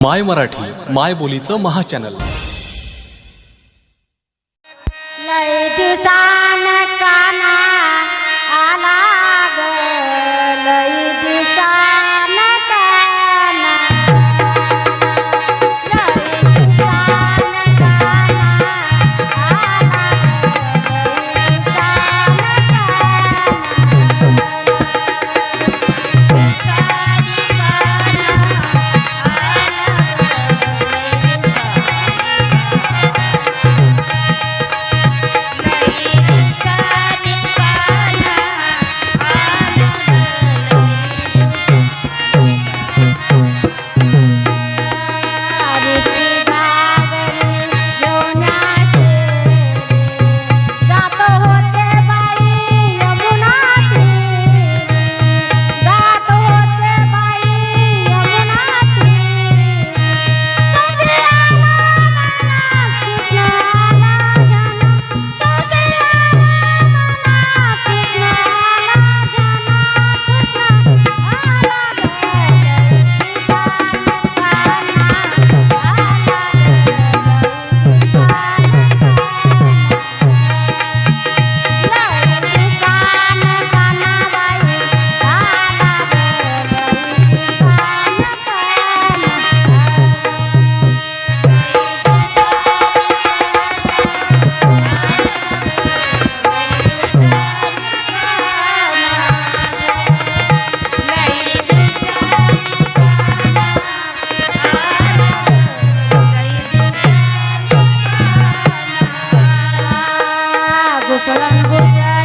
माय मराठी माय बोलीचं महाचॅनल लय दिवसान Solan Gozar